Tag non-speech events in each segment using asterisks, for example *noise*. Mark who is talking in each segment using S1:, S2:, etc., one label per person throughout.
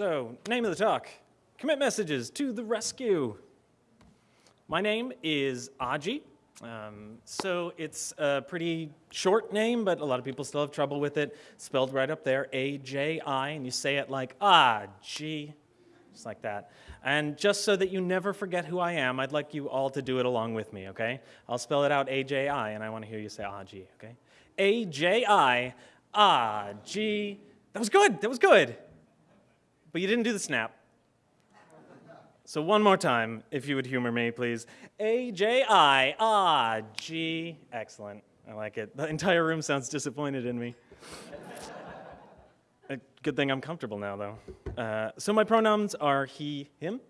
S1: So, name of the talk Commit Messages to the Rescue. My name is Aji. Um, so, it's a pretty short name, but a lot of people still have trouble with it. Spelled right up there A J I, and you say it like Aji, just like that. And just so that you never forget who I am, I'd like you all to do it along with me, okay? I'll spell it out A J I, and I want to hear you say Aji, okay? A J I, Aji. That was good, that was good. But you didn't do the snap. So one more time, if you would humor me, please. A J I ah G. Excellent. I like it. The entire room sounds disappointed in me. Good thing I'm comfortable now, though. Uh, so my pronouns are he, him.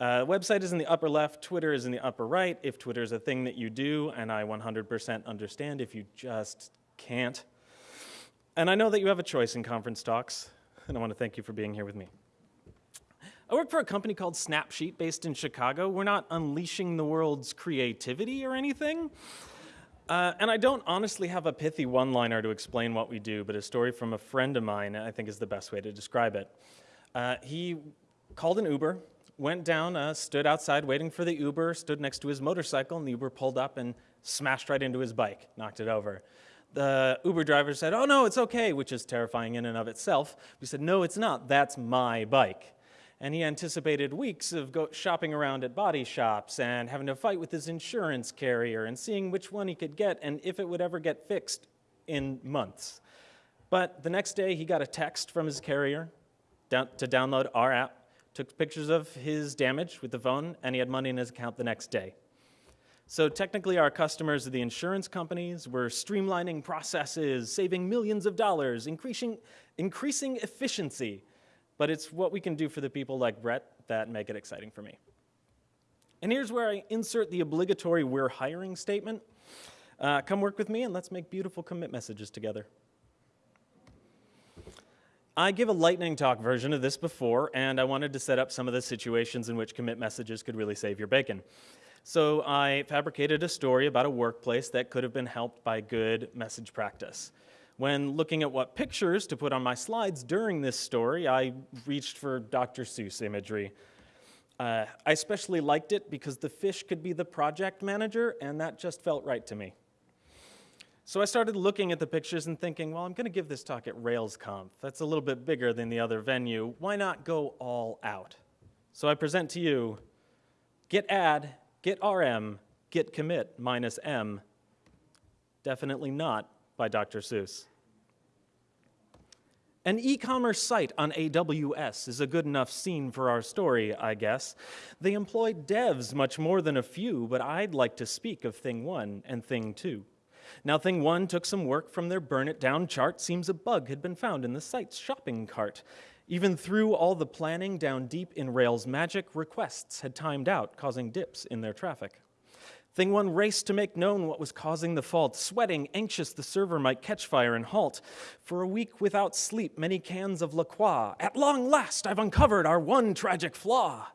S1: Uh, website is in the upper left, Twitter is in the upper right. If Twitter is a thing that you do, and I 100% understand if you just can't. And I know that you have a choice in conference talks, and I want to thank you for being here with me. I work for a company called Snapsheet based in Chicago. We're not unleashing the world's creativity or anything. Uh, and I don't honestly have a pithy one liner to explain what we do, but a story from a friend of mine I think is the best way to describe it. Uh, he called an Uber, went down, uh, stood outside waiting for the Uber, stood next to his motorcycle, and the Uber pulled up and smashed right into his bike, knocked it over the Uber driver said, oh no, it's okay, which is terrifying in and of itself. We said, no, it's not, that's my bike. And he anticipated weeks of shopping around at body shops and having to fight with his insurance carrier and seeing which one he could get and if it would ever get fixed in months. But the next day, he got a text from his carrier down to download our app, took pictures of his damage with the phone, and he had money in his account the next day. So technically our customers are the insurance companies. We're streamlining processes, saving millions of dollars, increasing, increasing efficiency. But it's what we can do for the people like Brett that make it exciting for me. And here's where I insert the obligatory we're hiring statement. Uh, come work with me and let's make beautiful commit messages together. I give a lightning talk version of this before, and I wanted to set up some of the situations in which commit messages could really save your bacon. So I fabricated a story about a workplace that could have been helped by good message practice. When looking at what pictures to put on my slides during this story, I reached for Dr. Seuss imagery. Uh, I especially liked it because the fish could be the project manager, and that just felt right to me. So I started looking at the pictures and thinking, well, I'm going to give this talk at RailsConf. That's a little bit bigger than the other venue. Why not go all out? So I present to you Git add Git RM, git commit minus M. Definitely not by Dr. Seuss. An e-commerce site on AWS is a good enough scene for our story, I guess. They employ devs much more than a few, but I'd like to speak of Thing 1 and Thing 2. Now, Thing 1 took some work from their burn it down chart. Seems a bug had been found in the site's shopping cart. Even through all the planning down deep in Rails magic, requests had timed out, causing dips in their traffic. Thing one raced to make known what was causing the fault, sweating, anxious the server might catch fire and halt. For a week without sleep, many cans of La Croix. At long last, I've uncovered our one tragic flaw.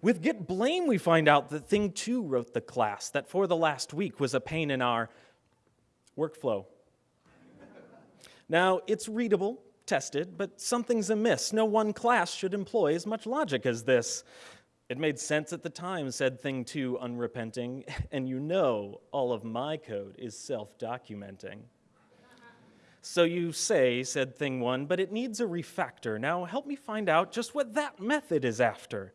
S1: With Git blame, we find out that Thing 2 wrote the class that for the last week was a pain in our workflow. now, it's readable, tested, but something's amiss. No one class should employ as much logic as this. It made sense at the time, said Thing 2 unrepenting, *laughs* and you know all of my code is self-documenting. So you say, said Thing 1, but it needs a refactor. Now help me find out just what that method is after.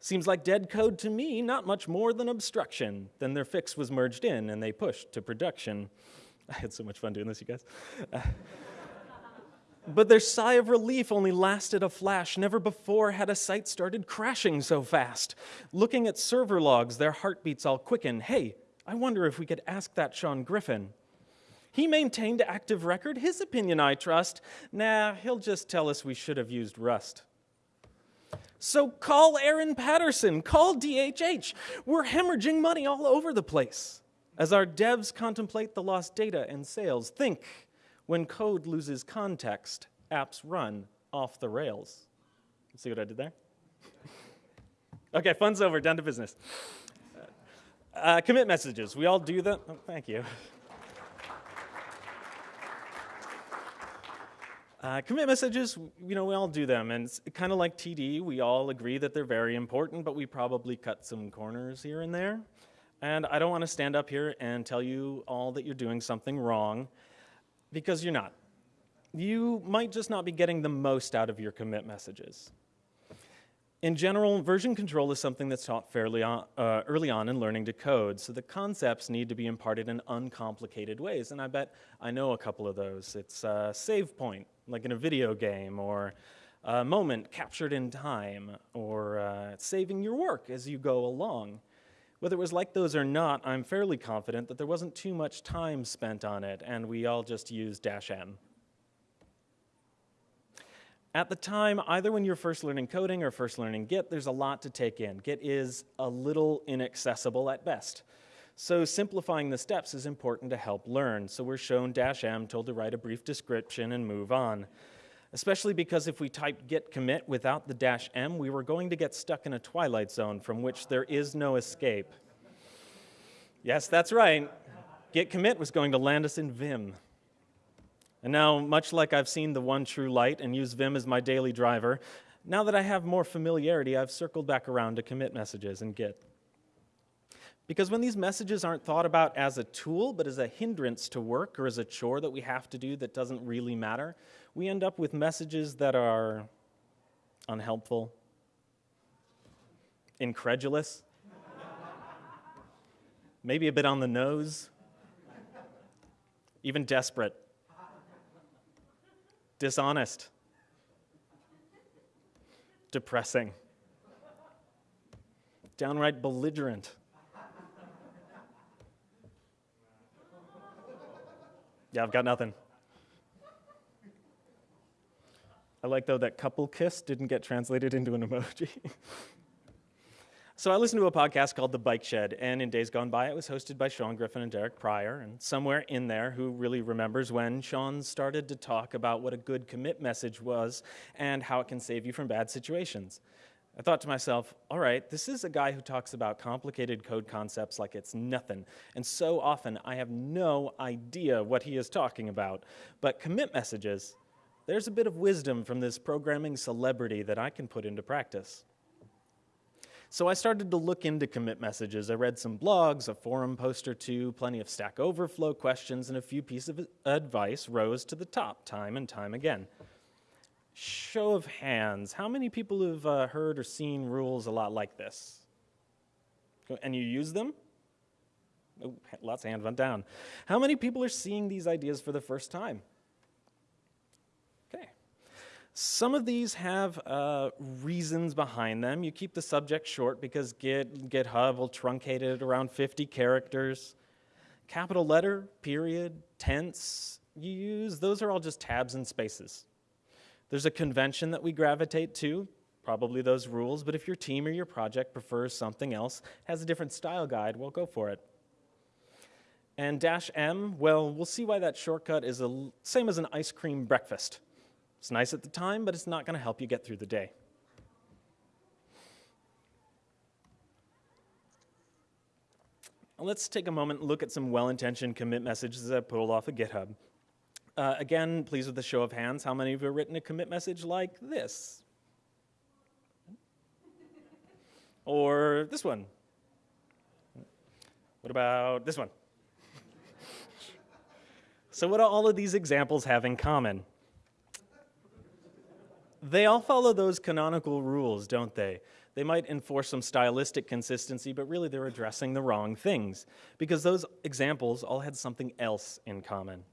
S1: Seems like dead code to me, not much more than obstruction. Then their fix was merged in and they pushed to production. *laughs* I had so much fun doing this, you guys. *laughs* But their sigh of relief only lasted a flash. Never before had a site started crashing so fast. Looking at server logs, their heartbeats all quicken. Hey, I wonder if we could ask that Sean Griffin. He maintained active record. His opinion I trust. Nah, he'll just tell us we should have used Rust. So call Aaron Patterson, call DHH. We're hemorrhaging money all over the place. As our devs contemplate the lost data and sales, think when code loses context, apps run off the rails. See what I did there? *laughs* okay, fun's over, down to business. Uh, commit messages. We all do them. Oh, thank you. *laughs* Uh, commit messages, you know, we all do them, and it's kind of like TDD, we all agree that they're very important, but we probably cut some corners here and there. And I don't want to stand up here and tell you all that you're doing something wrong, because you're not. You might just not be getting the most out of your commit messages. In general, version control is something that's taught fairly on, uh, early on in learning to code, so the concepts need to be imparted in uncomplicated ways, and I bet I know a couple of those. It's a save point, like in a video game, or a moment captured in time, or uh, saving your work as you go along. Whether it was like those or not, I'm fairly confident that there wasn't too much time spent on it, and we all just used dash M. At the time, either when you're first learning coding or first learning Git, there's a lot to take in. Git is a little inaccessible at best. So simplifying the steps is important to help learn. So we're shown dash M, told to write a brief description and move on. Especially because if we typed git commit without the dash M, we were going to get stuck in a twilight zone from which there is no escape. Yes, that's right. Git commit was going to land us in Vim. And now, much like I've seen the one true light and use Vim as my daily driver, now that I have more familiarity, I've circled back around to commit messages in Git. Because when these messages aren't thought about as a tool, but as a hindrance to work or as a chore that we have to do that doesn't really matter, we end up with messages that are unhelpful, incredulous, maybe a bit on the nose, even desperate dishonest, depressing, downright belligerent. Yeah, I've got nothing. I like, though, that couple kiss didn't get translated into an emoji. *laughs* So I listened to a podcast called The Bike Shed, and in days gone by, it was hosted by Sean Griffin and Derek Prior. And somewhere in there, who really remembers when Sean started to talk about what a good commit message was and how it can save you from bad situations. I thought to myself, all right, this is a guy who talks about complicated code concepts like it's nothing. And so often I have no idea what he is talking about. But commit messages, there's a bit of wisdom from this programming celebrity that I can put into practice. So I started to look into commit messages. I read some blogs, a forum post or two, plenty of Stack Overflow questions, and a few pieces of advice rose to the top time and time again. Show of hands, how many people have uh, heard or seen rules a lot like this? And you use them? Oh, lots of hands went down. How many people are seeing these ideas for the first time? Some of these have uh, reasons behind them. You keep the subject short because Git, GitHub will truncate it around 50 characters. Capital letter, period, tense, you use, those are all just tabs and spaces. There's a convention that we gravitate to, probably those rules, but if your team or your project prefers something else, has a different style guide, well, go for it. And dash M, well, we'll see why that shortcut is the same as an ice cream breakfast. It's nice at the time, but it's not going to help you get through the day. Let's take a moment and look at some well-intentioned commit messages that I pulled off of GitHub. Uh, again, please with a show of hands, how many of you have written a commit message like this? Or this one? What about this one? so what do all of these examples have in common? They all follow those canonical rules, don't they? They might enforce some stylistic consistency, but really they're addressing the wrong things because those examples all had something else in common.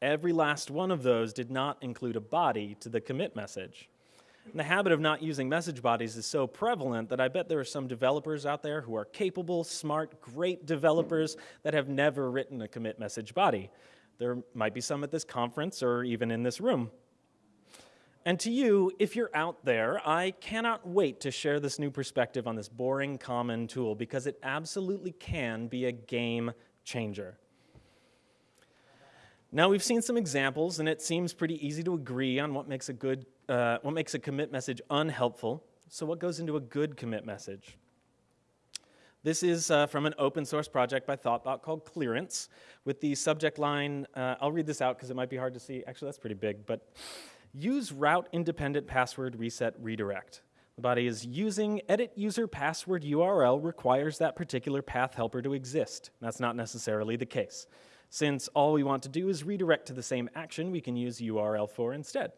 S1: Every last one of those did not include a body to the commit message. And the habit of not using message bodies is so prevalent that I bet there are some developers out there who are capable, smart, great developers that have never written a commit message body. There might be some at this conference or even in this room. And to you, if you're out there, I cannot wait to share this new perspective on this boring common tool because it absolutely can be a game changer. Now we've seen some examples, and it seems pretty easy to agree on what makes a good, uh, what makes a commit message unhelpful. So what goes into a good commit message? This is uh, from an open source project by Thoughtbot called Clearance with the subject line, uh, I'll read this out because it might be hard to see. Actually, that's pretty big, but use route independent password reset redirect. The body is using edit user password URL requires that particular path helper to exist. That's not necessarily the case. Since all we want to do is redirect to the same action, we can use URL for instead.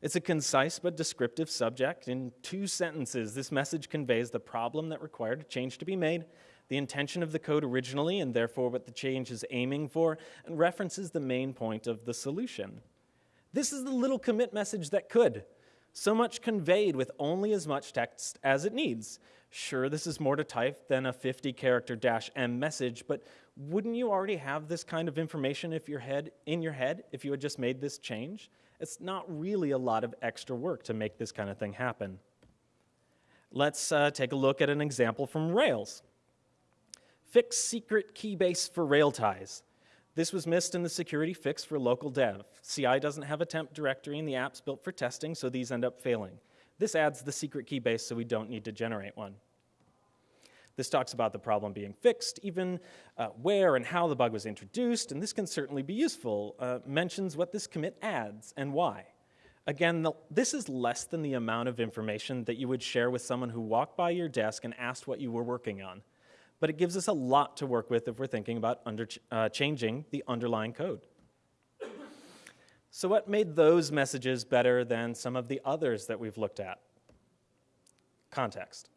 S1: It's a concise but descriptive subject. In two sentences, this message conveys the problem that required a change to be made, the intention of the code originally, and therefore what the change is aiming for, and references the main point of the solution. This is the little commit message that could. So much conveyed with only as much text as it needs. Sure, this is more to type than a 50 character dash M message, but wouldn't you already have this kind of information if your head, in your head if you had just made this change? It's not really a lot of extra work to make this kind of thing happen. Let's uh, take a look at an example from Rails. Fix secret key base for Railties. This was missed in the security fix for local dev. CI doesn't have a temp directory and the app's built for testing, so these end up failing. This adds the secret key base so we don't need to generate one. This talks about the problem being fixed, even uh, where and how the bug was introduced, and this can certainly be useful. Uh, mentions what this commit adds and why. Again, the, this is less than the amount of information that you would share with someone who walked by your desk and asked what you were working on. But it gives us a lot to work with if we're thinking about under, uh, changing the underlying code. So what made those messages better than some of the others that we've looked at? Context.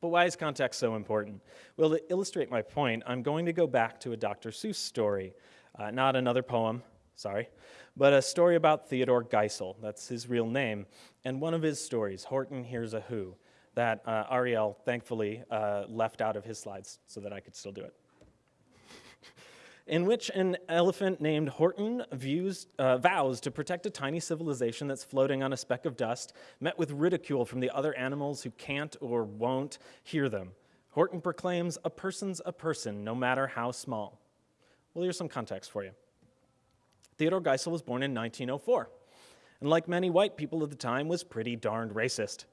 S1: But why is context so important? Well, to illustrate my point, I'm going to go back to a Dr. Seuss story, uh, not another poem, sorry, but a story about Theodore Geisel. That's his real name. And one of his stories, Horton Hears a Who, that uh, Ariel thankfully uh, left out of his slides so that I could still do it in which an elephant named Horton views, uh, vows to protect a tiny civilization that's floating on a speck of dust, met with ridicule from the other animals who can't or won't hear them. Horton proclaims, A person's a person, no matter how small. Well, here's some context for you. Theodore Geisel was born in 1904, and like many white people of the time, was pretty darned racist.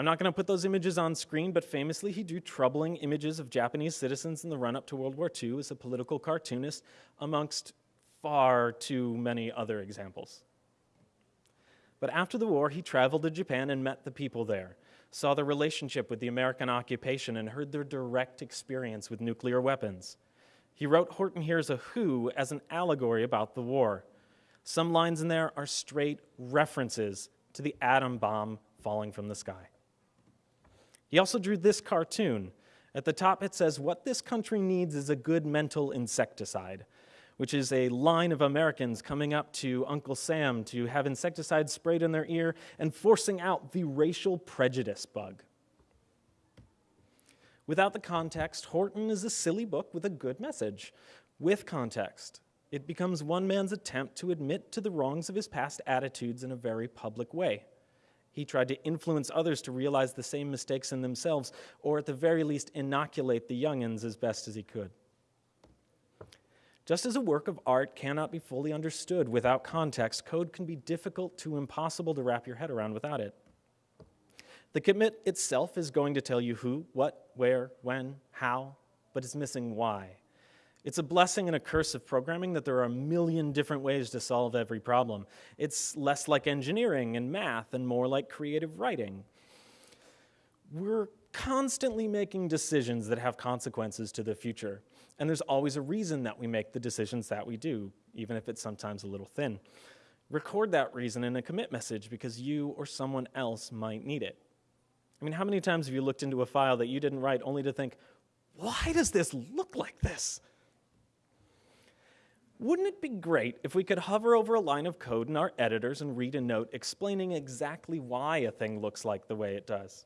S1: I'm not going to put those images on screen, but famously he drew troubling images of Japanese citizens in the run up to World War II as a political cartoonist, amongst far too many other examples. But after the war, he traveled to Japan and met the people there, saw the relationship with the American occupation, and heard their direct experience with nuclear weapons. He wrote Horton Hears a Who as an allegory about the war. Some lines in there are straight references to the atom bomb falling from the sky. He also drew this cartoon. At the top, it says, What this country needs is a good mental insecticide, which is a line of Americans coming up to Uncle Sam to have insecticide sprayed in their ear and forcing out the racial prejudice bug. Without the context, Horton is a silly book with a good message. With context, it becomes one man's attempt to admit to the wrongs of his past attitudes in a very public way. He tried to influence others to realize the same mistakes in themselves, or at the very least, inoculate the youngins as best as he could. Just as a work of art cannot be fully understood without context, code can be difficult to impossible to wrap your head around without it. The commit itself is going to tell you who, what, where, when, how, but it's missing why. It's a blessing and a curse of programming that there are a million different ways to solve every problem. It's less like engineering and math and more like creative writing. We're constantly making decisions that have consequences to the future. And there's always a reason that we make the decisions that we do, even if it's sometimes a little thin. Record that reason in a commit message because you or someone else might need it. I mean, how many times have you looked into a file that you didn't write only to think, why does this look like this? Wouldn't it be great if we could hover over a line of code in our editors and read a note explaining exactly why a thing looks like the way it does?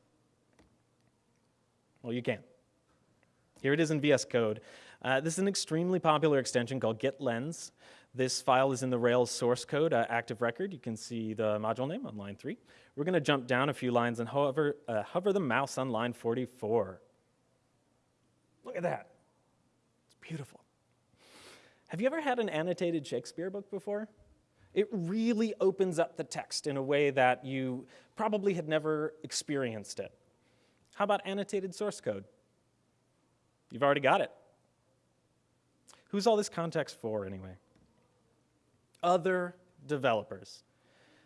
S1: Well, you can. Here it is in VS Code. Uh, this is an extremely popular extension called GitLens. This file is in the Rails source code, uh, active record. You can see the module name on line 3. We're going to jump down a few lines and hover, uh, hover the mouse on line 44. Look at that. It's beautiful. Have you ever had an annotated Shakespeare book before? It really opens up the text in a way that you probably had never experienced it. How about annotated source code? You've already got it. Who's all this context for, anyway? Other developers.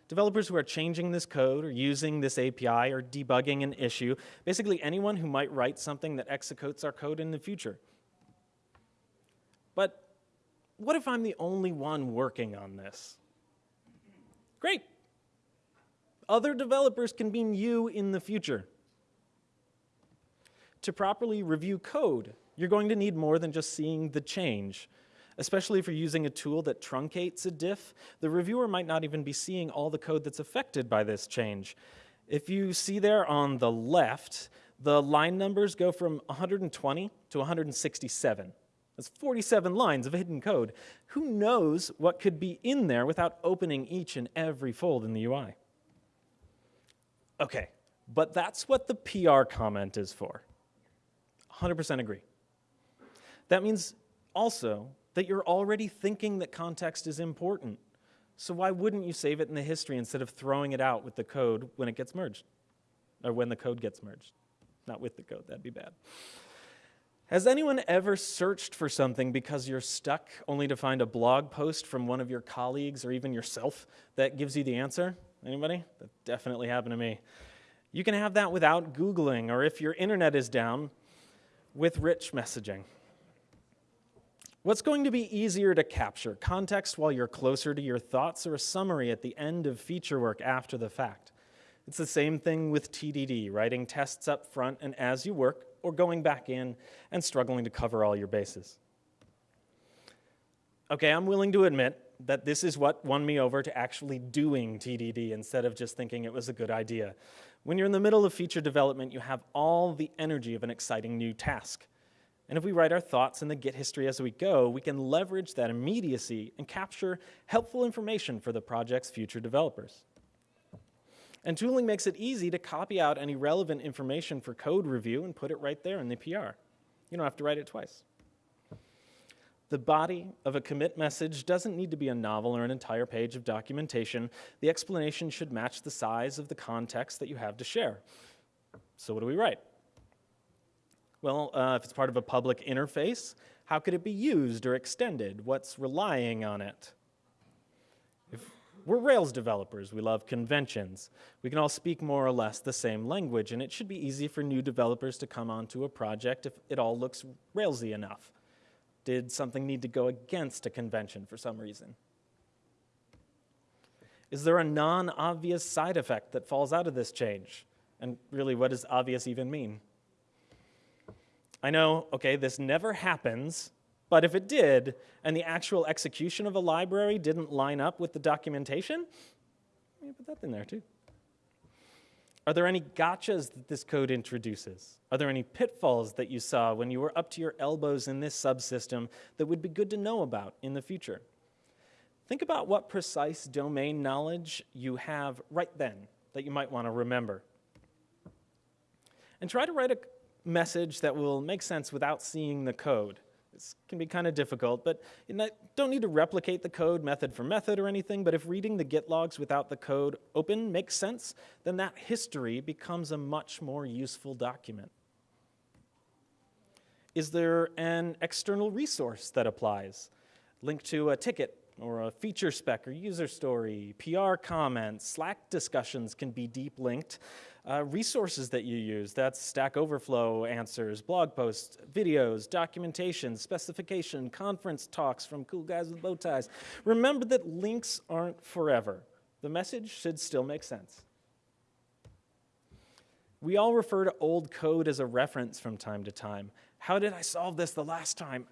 S1: Developers who are changing this code or using this API or debugging an issue. Basically, anyone who might write something that executes our code in the future. But what if I'm the only one working on this? Great. Other developers can mean you in the future. To properly review code, you're going to need more than just seeing the change. Especially if you're using a tool that truncates a diff, the reviewer might not even be seeing all the code that's affected by this change. If you see there on the left, the line numbers go from 120 to 167. That's 47 lines of hidden code. Who knows what could be in there without opening each and every fold in the UI? Okay, but that's what the PR comment is for. 100% agree. That means also that you're already thinking that context is important. So why wouldn't you save it in the history instead of throwing it out with the code when it gets merged? Or when the code gets merged. Not with the code, that'd be bad. Has anyone ever searched for something because you're stuck only to find a blog post from one of your colleagues or even yourself that gives you the answer? Anybody? That definitely happened to me. You can have that without Googling, or if your internet is down, with rich messaging. What's going to be easier to capture? Context while you're closer to your thoughts, or a summary at the end of feature work after the fact? It's the same thing with TDD, writing tests up front and as you work, or going back in and struggling to cover all your bases. Okay, I'm willing to admit that this is what won me over to actually doing TDD instead of just thinking it was a good idea. When you're in the middle of feature development, you have all the energy of an exciting new task. And if we write our thoughts in the Git history as we go, we can leverage that immediacy and capture helpful information for the project's future developers. And tooling makes it easy to copy out any relevant information for code review and put it right there in the PR. You don't have to write it twice. The body of a commit message doesn't need to be a novel or an entire page of documentation. The explanation should match the size of the context that you have to share. So what do we write? Well, uh, if it's part of a public interface, how could it be used or extended? What's relying on it? We're Rails developers, we love conventions. We can all speak more or less the same language, and it should be easy for new developers to come onto a project if it all looks Railsy enough. Did something need to go against a convention for some reason? Is there a non-obvious side effect that falls out of this change? And really, what does obvious even mean? I know, okay, this never happens, but if it did, and the actual execution of a library didn't line up with the documentation, you put that in there too. Are there any gotchas that this code introduces? Are there any pitfalls that you saw when you were up to your elbows in this subsystem that would be good to know about in the future? Think about what precise domain knowledge you have right then that you might want to remember. And try to write a message that will make sense without seeing the code. This can be kind of difficult, but you don't need to replicate the code method for method or anything, but if reading the Git logs without the code open makes sense, then that history becomes a much more useful document. Is there an external resource that applies? Link to a ticket or a feature spec or user story, PR comments, Slack discussions can be deep linked uh, resources that you use. That's Stack Overflow answers, blog posts, videos, documentation, specification, conference talks from cool guys with bow ties. Remember that links aren't forever. The message should still make sense. We all refer to old code as a reference from time to time. How did I solve this the last time?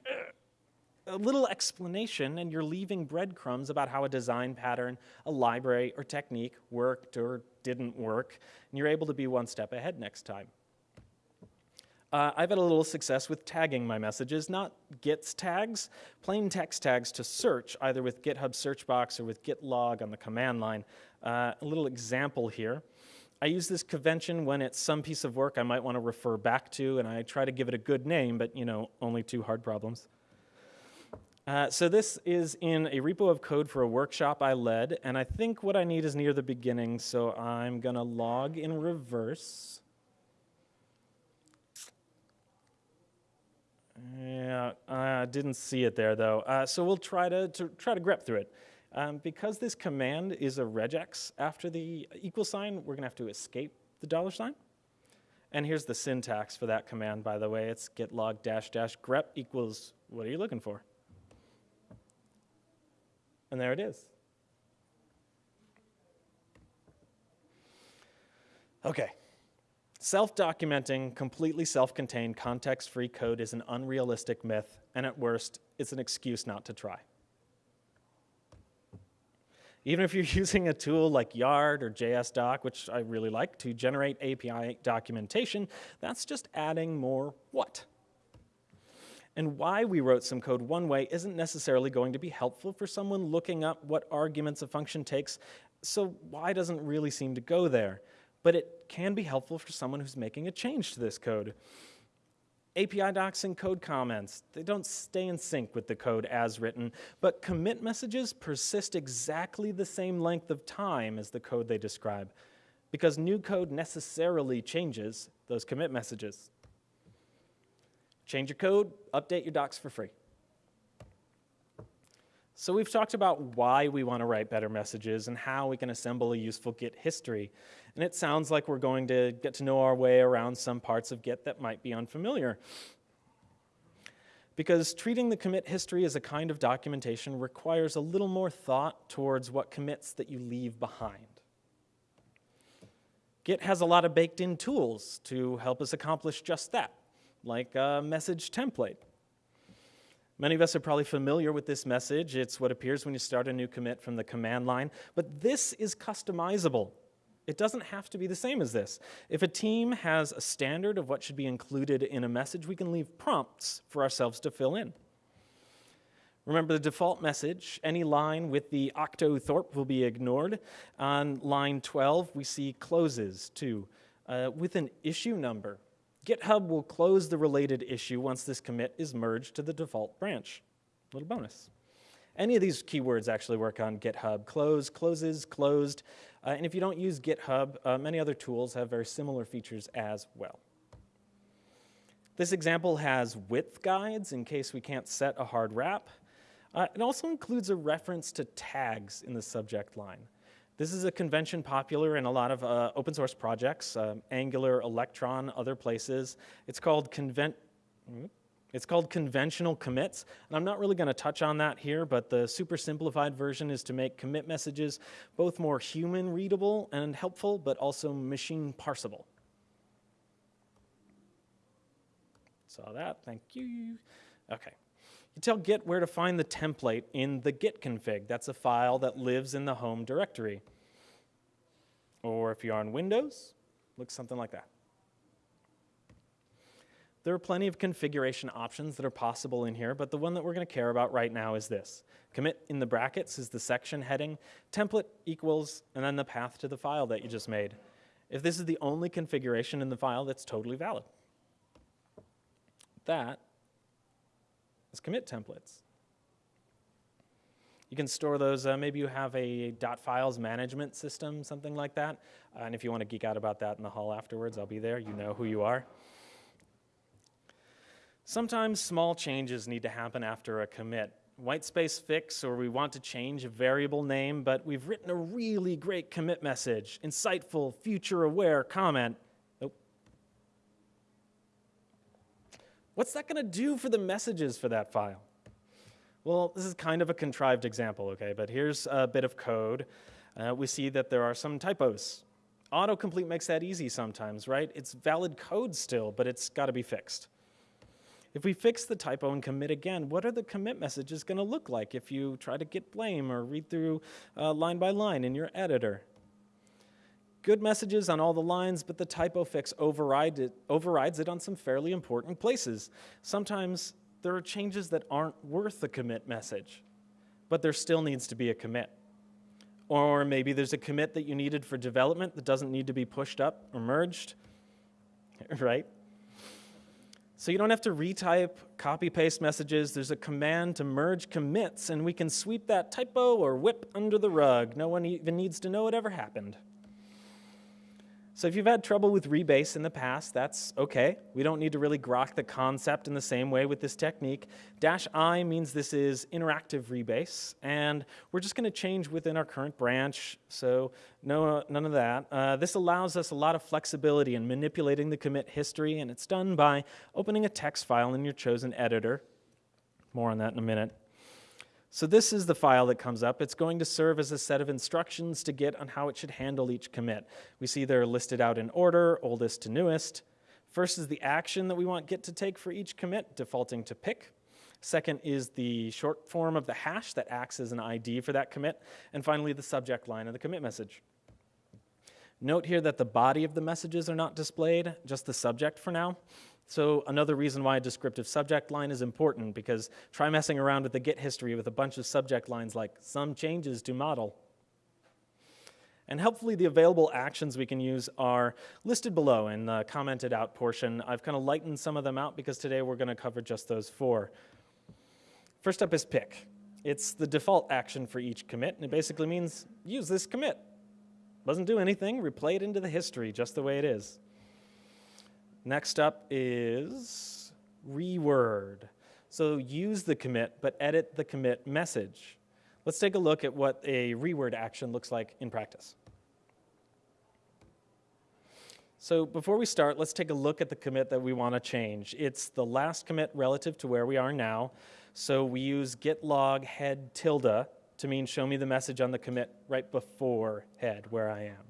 S1: A little explanation and you're leaving breadcrumbs about how a design pattern, a library, or technique worked or didn't work, and you're able to be one step ahead next time. Uh, I've had a little success with tagging my messages, not Git's tags, plain text tags to search, either with GitHub search box or with git log on the command line. Uh, a little example here. I use this convention when it's some piece of work I might want to refer back to, and I try to give it a good name, but you know, only two hard problems. Uh, so this is in a repo of code for a workshop I led, and I think what I need is near the beginning, so I'm gonna log in reverse. Yeah, I didn't see it there though. Uh, so we'll try to, to, try to grep through it. Um, because this command is a regex after the equal sign, we're gonna have to escape the dollar sign. And here's the syntax for that command, by the way. It's git log dash dash grep equals, what are you looking for? And there it is. Okay. Self documenting, completely self contained, context free code is an unrealistic myth, and at worst, it's an excuse not to try. Even if you're *laughs* using a tool like Yard or JSDoc, which I really like, to generate API documentation, that's just adding more what? And why we wrote some code one way isn't necessarily going to be helpful for someone looking up what arguments a function takes, so why doesn't really seem to go there but it can be helpful for someone who's making a change to this code. API docs and code comments, they don't stay in sync with the code as written, but commit messages persist exactly the same length of time as the code they describe, because new code necessarily changes those commit messages. Change your code, update your docs for free. So we've talked about why we want to write better messages and how we can assemble a useful Git history. And it sounds like we're going to get to know our way around some parts of Git that might be unfamiliar. Because treating the commit history as a kind of documentation requires a little more thought towards what commits that you leave behind. Git has a lot of baked in tools to help us accomplish just that, like a message template. Many of us are probably familiar with this message. It's what appears when you start a new commit from the command line. But this is customizable. It doesn't have to be the same as this. If a team has a standard of what should be included in a message, we can leave prompts for ourselves to fill in. Remember the default message, any line with the octothorpe will be ignored. On line 12, we see closes too, uh, with an issue number. GitHub will close the related issue once this commit is merged to the default branch. Little bonus. Any of these keywords actually work on GitHub. Close, closes, closed. Uh, and if you don't use GitHub, uh, many other tools have very similar features as well. This example has width guides in case we can't set a hard wrap. Uh, it also includes a reference to tags in the subject line. This is a convention popular in a lot of uh, open source projects, uh, Angular, Electron, other places. It's called convent. It's called conventional commits, and I'm not really going to touch on that here, but the super simplified version is to make commit messages both more human readable and helpful, but also machine parsable. Saw that, thank you. Okay. You tell Git where to find the template in the git config. That's a file that lives in the home directory. Or if you're on Windows, looks something like that. There are plenty of configuration options that are possible in here, but the one that we're going to care about right now is this. Commit in the brackets is the section heading, template equals, and then the path to the file that you just made. If this is the only configuration in the file, that's totally valid. That is commit templates. You can store those, uh, maybe you have a .files management system, something like that. Uh, and if you want to geek out about that in the hall afterwards, I'll be there. You know who you are. Sometimes small changes need to happen after a commit. White space fix, or we want to change a variable name, but we've written a really great commit message, insightful, future aware comment, What's that going to do for the messages for that file? Well, this is kind of a contrived example, okay, but here's a bit of code. Uh, we see that there are some typos. Autocomplete makes that easy sometimes, right? It's valid code still, but it's got to be fixed. If we fix the typo and commit again, what are the commit messages going to look like if you try to git blame or read through uh, line by line in your editor? Good messages on all the lines, but the typo fix override it, overrides it on some fairly important places. Sometimes there are changes that aren't worth a commit message, but there still needs to be a commit. Or maybe there's a commit that you needed for development that doesn't need to be pushed up or merged, *laughs* right? So you don't have to retype, copy paste messages. There's a command to merge commits, and we can sweep that typo or WIP under the rug. No one even needs to know it ever happened. So if you've had trouble with rebase in the past, that's okay. We don't need to really grok the concept in the same way with this technique. Dash I means this is interactive rebase, and we're just going to change within our current branch, so no, none of that. Uh, this allows us a lot of flexibility in manipulating the commit history, and it's done by opening a text file in your chosen editor. More on that in a minute. So this is the file that comes up. It's going to serve as a set of instructions to Git on how it should handle each commit. We see they're listed out in order, oldest to newest. First is the action that we want Git to take for each commit, defaulting to pick. Second is the short form of the hash that acts as an ID for that commit. And finally, the subject line of the commit message. Note here that the body of the messages are not displayed, just the subject for now. So another reason why a descriptive subject line is important, because try messing around with the Git history with a bunch of subject lines like some changes to model. And helpfully, the available actions we can use are listed below in the commented out portion. I've kind of lightened some of them out because today we're going to cover just those four. First up is pick. It's the default action for each commit, and it basically means use this commit. Doesn't do anything, replay it into the history just the way it is. Next up is reword. So use the commit, but edit the commit message. Let's take a look at what a reword action looks like in practice. So before we start, let's take a look at the commit that we want to change. It's the last commit relative to where we are now. So we use git log head tilde to mean show me the message on the commit right before head where I am.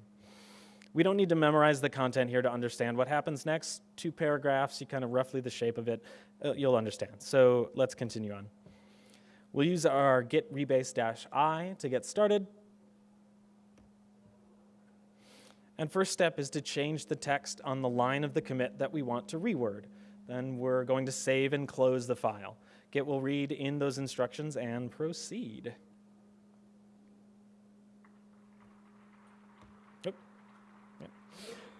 S1: We don't need to memorize the content here to understand what happens next. Two paragraphs, you kind of roughly the shape of it, uh, you'll understand. So let's continue on. We'll use our git rebase-i to get started. And first step is to change the text on the line of the commit that we want to reword. Then we're going to save and close the file. Git will read in those instructions and proceed.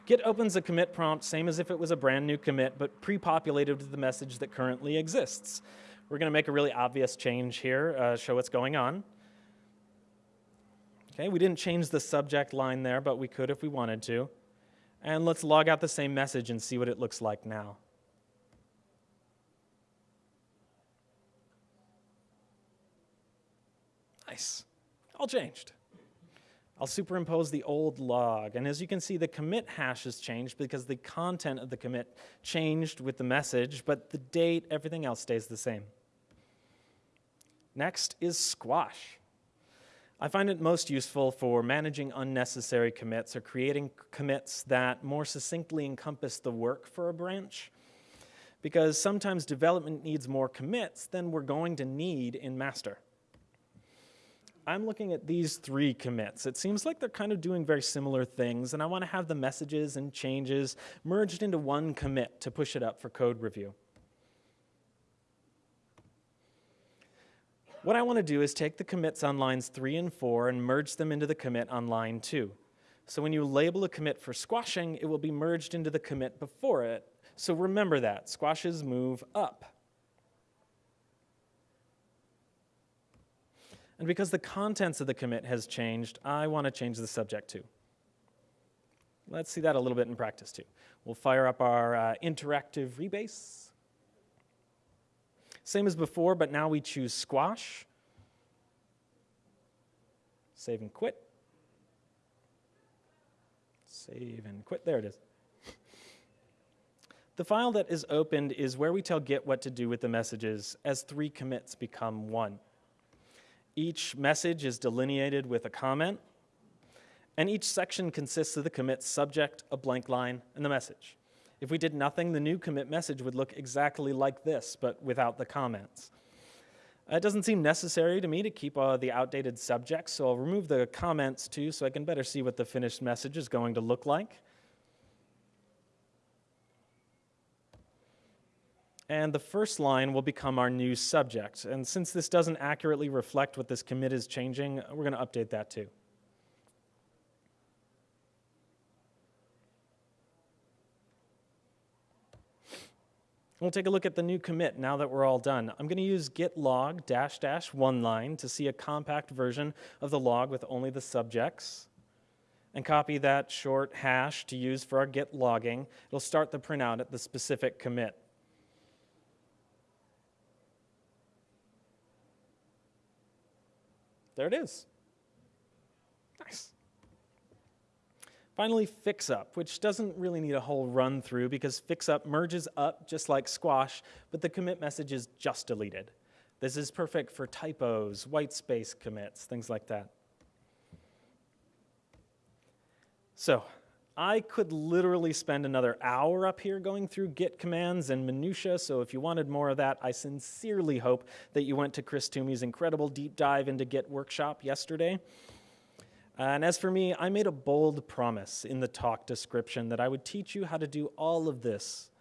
S1: Git opens a commit prompt, same as if it was a brand new commit, but pre-populated with the message that currently exists. We're going to make a really obvious change here, uh, show what's going on. Okay, we didn't change the subject line there, but we could if we wanted to. And let's log out the same message and see what it looks like now. Nice. All changed. I'll superimpose the old log. And as you can see, the commit hash has changed because the content of the commit changed with the message, but the date, everything else stays the same. Next is squash. I find it most useful for managing unnecessary commits or creating commits that more succinctly encompass the work for a branch. Because sometimes development needs more commits than we're going to need in master. I'm looking at these three commits. It seems like they're kind of doing very similar things, and I want to have the messages and changes merged into one commit to push it up for code review. What I want to do is take the commits on lines 3 and 4 and merge them into the commit on line 2. So when you label a commit for squashing, it will be merged into the commit before it. So remember that, squashes move up. And because the contents of the commit has changed, I want to change the subject too. Let's see that a little bit in practice too. We'll fire up our uh, interactive rebase. Same as before, but now we choose squash. Save and quit. Save and quit. There it is. The file that is opened is where we tell Git what to do with the messages as three commits become one. Each message is delineated with a comment, and each section consists of the commit subject, a blank line, and the message. If we did nothing, the new commit message would look exactly like this, but without the comments. It doesn't seem necessary to me to keep uh, the outdated subjects, so I'll remove the comments too so I can better see what the finished message is going to look like. And the first line will become our new subject. And since this doesn't accurately reflect what this commit is changing, we're going to update that too. We'll take a look at the new commit now that we're all done. I'm going to use git log dash dash one line to see a compact version of the log with only the subjects. and copy that short hash to use for our git logging. It'll start the printout at the specific commit. There it is. Nice. Finally, fixup, which doesn't really need a whole run through because fixup merges up just like squash, but the commit message is just deleted. This is perfect for typos, white space commits, things like that. So I could literally spend another hour up here going through git commands and minutia, so if you wanted more of that, I sincerely hope that you went to Chris Toomey's incredible deep dive into Git workshop yesterday. And as for me, I made a bold promise in the talk description that I would teach you how to do all of this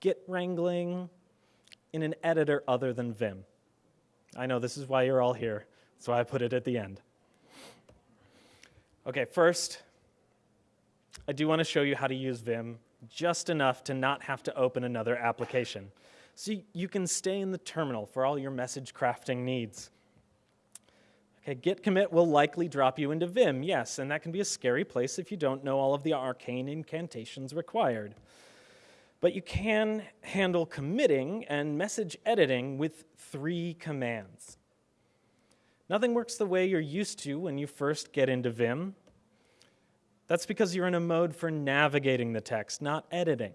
S1: Git wrangling in an editor other than Vim. I know this is why you're all here, why I put it at the end. Okay, first, I do want to show you how to use Vim just enough to not have to open another application. So you can stay in the terminal for all your message crafting needs. Okay, git commit will likely drop you into Vim, yes, and that can be a scary place if you don't know all of the arcane incantations required. But you can handle committing and message editing with three commands. Nothing works the way you're used to when you first get into Vim, that's because you're in a mode for navigating the text, not editing.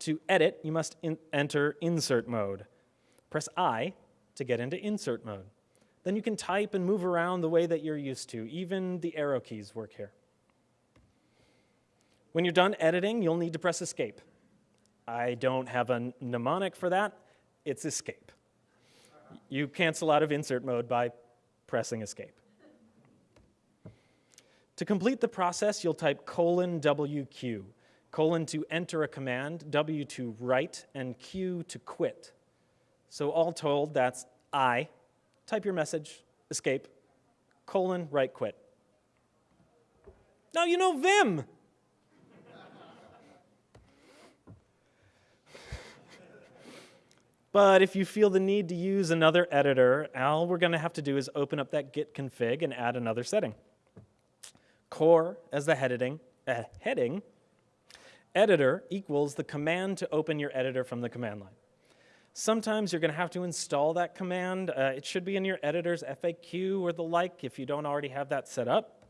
S1: To edit, you must in enter insert mode. Press I to get into insert mode. Then you can type and move around the way that you're used to. Even the arrow keys work here. When you're done editing, you'll need to press escape. I don't have a mnemonic for that. It's escape. You cancel out of insert mode by pressing escape. To complete the process, you'll type colon WQ, colon to enter a command, W to write, and Q to quit. So all told, that's I, type your message, escape, colon, write, quit. Now you know Vim. But if you feel the need to use another editor, all we're going to have to do is open up that git config and add another setting core as the heading, uh, heading, editor equals the command to open your editor from the command line. Sometimes you're going to have to install that command. Uh, it should be in your editor's FAQ or the like if you don't already have that set up.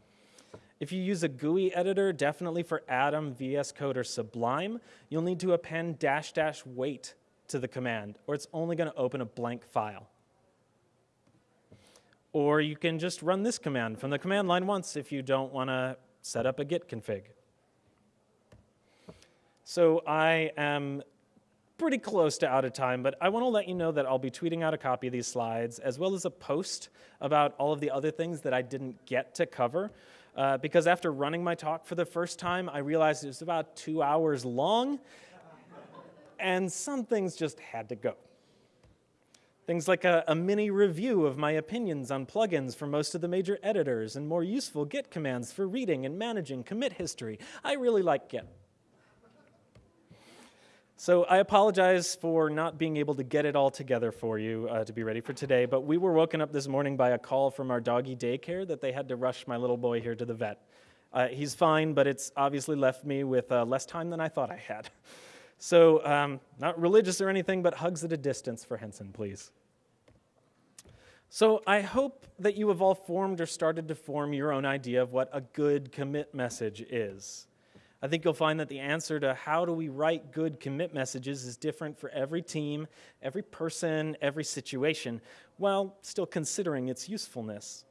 S1: If you use a GUI editor, definitely for Atom, VS Code, or Sublime, you'll need to append dash dash wait to the command, or it's only going to open a blank file. Or you can just run this command from the command line once if you don't want to set up a git config. So I am pretty close to out of time, but I want to let you know that I'll be tweeting out a copy of these slides as well as a post about all of the other things that I didn't get to cover. Uh, because after running my talk for the first time, I realized it was about two hours long, and some things just had to go. Things like a, a, mini review of my opinions on plugins for most of the major editors and more useful Git commands for reading and managing commit history. I really like Git. So I apologize for not being able to get it all together for you uh, to be ready for today, but we were woken up this morning by a call from our doggy daycare that they had to rush my little boy here to the vet. Uh, he's fine, but it's obviously left me with uh, less time than I thought I had. *laughs* So, um, not religious or anything, but hugs at a distance for Henson, please. So, I hope that you have all formed or started to form your own idea of what a good commit message is. I think you'll find that the answer to how do we write good commit messages is different for every team, every person, every situation, while still considering its usefulness.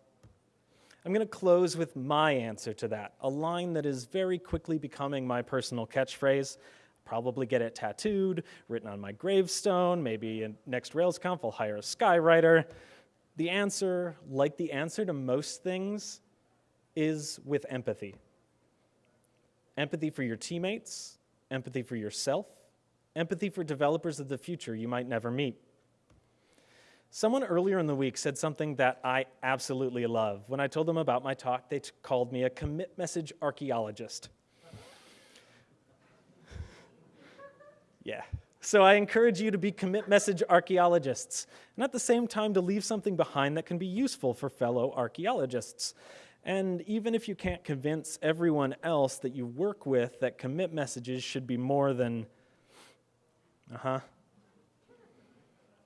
S1: I'm going to close with my answer to that, a line that is very quickly becoming my personal catchphrase probably get it tattooed, written on my gravestone, maybe in next RailsConf I'll hire a skywriter. The answer, like the answer to most things, is with empathy. Empathy for your teammates, empathy for yourself, empathy for developers of the future you might never meet. Someone earlier in the week said something that I absolutely love. When I told them about my talk, they called me a commit message archaeologist. Yeah. So I encourage you to be commit message archaeologists, and at the same time to leave something behind that can be useful for fellow archaeologists. And even if you can't convince everyone else that you work with that commit messages should be more than, uh huh.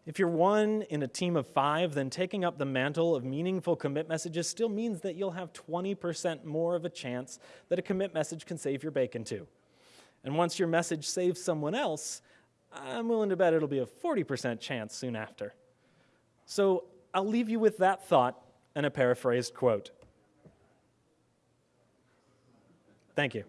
S1: If you're one in a team of five, then taking up the mantle of meaningful commit messages still means that you'll have 20% more of a chance that a commit message can save your bacon too. And once your message saves someone else, I'm willing to bet it'll be a 40% chance soon after. So I'll leave you with that thought and a paraphrased quote. Thank you.